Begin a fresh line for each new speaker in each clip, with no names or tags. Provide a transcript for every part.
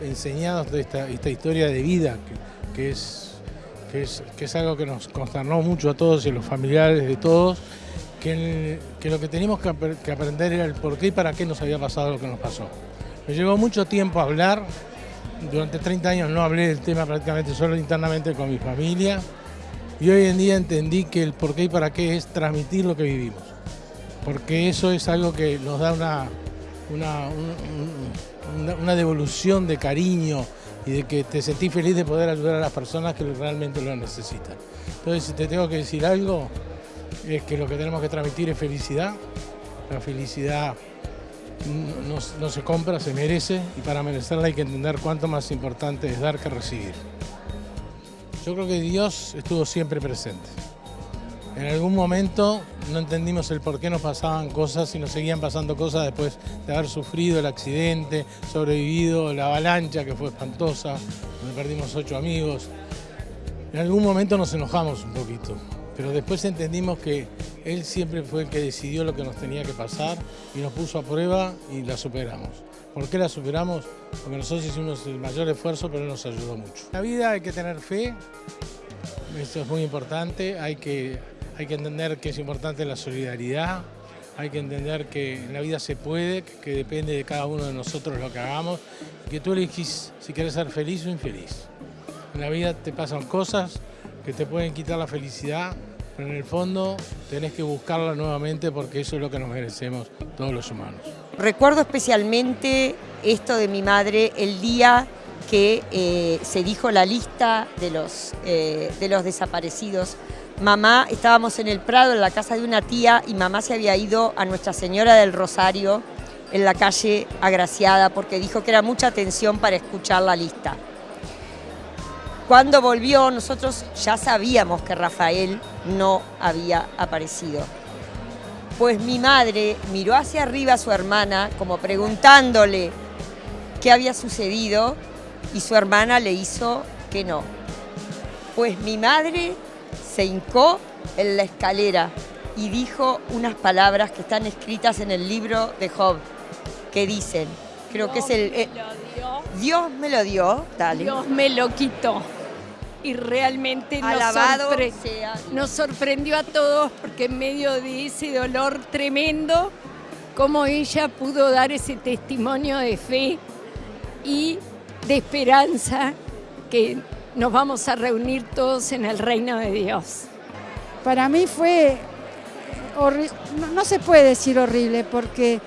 enseñados de esta, historia de vida, que, es, que, es, algo que nos consternó mucho a todos y a los familiares de todos, que, lo que teníamos que, que aprender era el por qué y para qué nos había pasado lo que nos pasó. Me llevó mucho tiempo hablar, durante 30 años no hablé del tema prácticamente solo internamente con mi familia. Y hoy en día entendí que el por qué y para qué es transmitir lo que vivimos, porque eso es algo que nos da una, una, devolución de cariño y de que te sentís feliz de poder ayudar a las personas que realmente lo necesitan. Entonces, si te tengo que decir algo, es que lo que tenemos que transmitir es felicidad. La felicidad no, se compra, se merece y para merecerla hay que entender cuánto más importante es dar que recibir. Yo creo que Dios estuvo siempre presente. En algún momento no entendimos el por qué nos pasaban cosas y nos seguían pasando cosas después de haber sufrido el accidente, sobrevivido la avalancha que fue espantosa, donde perdimos ocho amigos. En algún momento nos enojamos un poquito, pero después entendimos que él siempre fue el que decidió lo que nos tenía que pasar y nos puso a prueba y la superamos. ¿Por qué la superamos? Porque nosotros hicimos el mayor esfuerzo, pero él nos ayudó mucho. En la vida hay que tener fe, esto es muy importante, hay que, hay que entender que es importante la solidaridad, hay que entender que en la vida se puede, que depende de cada uno de nosotros lo que hagamos, que tú elegís si quieres ser feliz o infeliz. En la vida te pasan cosas que te pueden quitar la felicidad, pero en el fondo tenés que buscarla nuevamente porque eso es lo que nos merecemos todos los humanos.
Recuerdo especialmente esto de mi madre el día que eh, se dijo la lista de los, eh, de los desaparecidos. Mamá, estábamos en el Prado, en la casa de una tía, y mamá se había ido a Nuestra Señora del Rosario, en la calle Agraciada, porque dijo que era mucha atención para escuchar la lista. Cuando volvió, nosotros ya sabíamos que Rafael no había aparecido. Pues mi madre miró hacia arriba a su hermana como preguntándole qué había sucedido y su hermana le hizo que no. Pues mi madre se hincó en la escalera y dijo unas palabras que están escritas en el libro de Job, que dicen, creo que es el... Eh, Dios me lo dio,
dale. Dios me lo quitó. Y realmente nos, sorprendió a todos porque en medio de ese dolor tremendo, cómo ella pudo dar ese testimonio de fe y de esperanza que nos vamos a reunir todos en el reino de Dios.
Para mí fue horrible, no, se puede decir horrible porque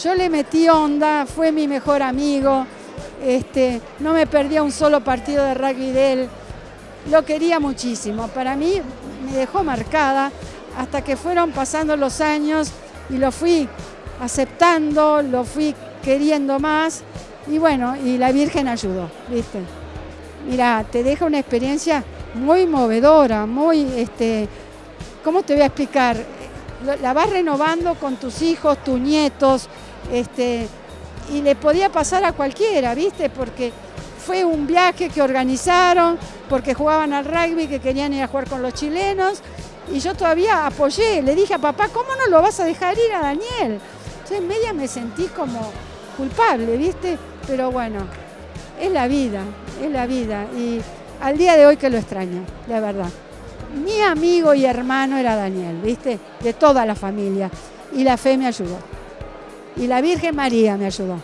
yo le metí onda, fue mi mejor amigo, este, no me perdía un solo partido de rugby de él, lo quería muchísimo. Para mí me dejó marcada hasta que fueron pasando los años y lo fui aceptando, lo fui queriendo más y bueno, y la Virgen ayudó, ¿viste? Mira, te deja una experiencia muy movedora, muy, este, ¿cómo te voy a explicar? La vas renovando con tus hijos, tus nietos, este, y le podía pasar a cualquiera, ¿viste? Porque fue un viaje que organizaron porque jugaban al rugby, que querían ir a jugar con los chilenos, y yo todavía apoyé, le dije a papá, ¿cómo no lo vas a dejar ir a Daniel? Entonces en media me sentí como culpable, ¿viste? Pero bueno, es la vida, es la vida, y al día de hoy que lo extraño, de verdad. Mi amigo y hermano era Daniel, ¿viste? De toda la familia, y la fe me ayudó. Y la Virgen María me ayudó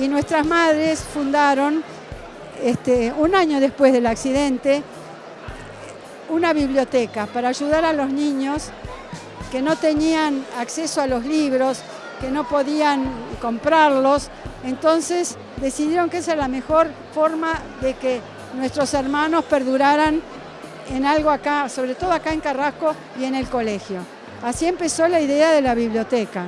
y nuestras madres fundaron, este, un año después del accidente, una biblioteca para ayudar a los niños que no tenían acceso a los libros, que no podían comprarlos, entonces decidieron que esa era la mejor forma de que nuestros hermanos perduraran en algo acá, sobre todo acá en Carrasco y en el colegio. Así empezó la idea de la biblioteca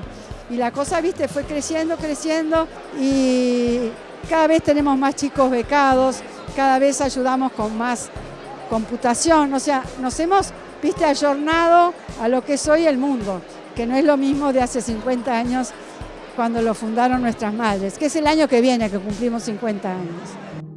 y la cosa, viste, fue creciendo, creciendo y cada vez tenemos más chicos becados, cada vez ayudamos con más computación, o sea, nos hemos, viste, ayornado a lo que es hoy el mundo, que no es lo mismo de hace 50 años cuando lo fundaron nuestras madres, que es el año que viene que cumplimos 50 años.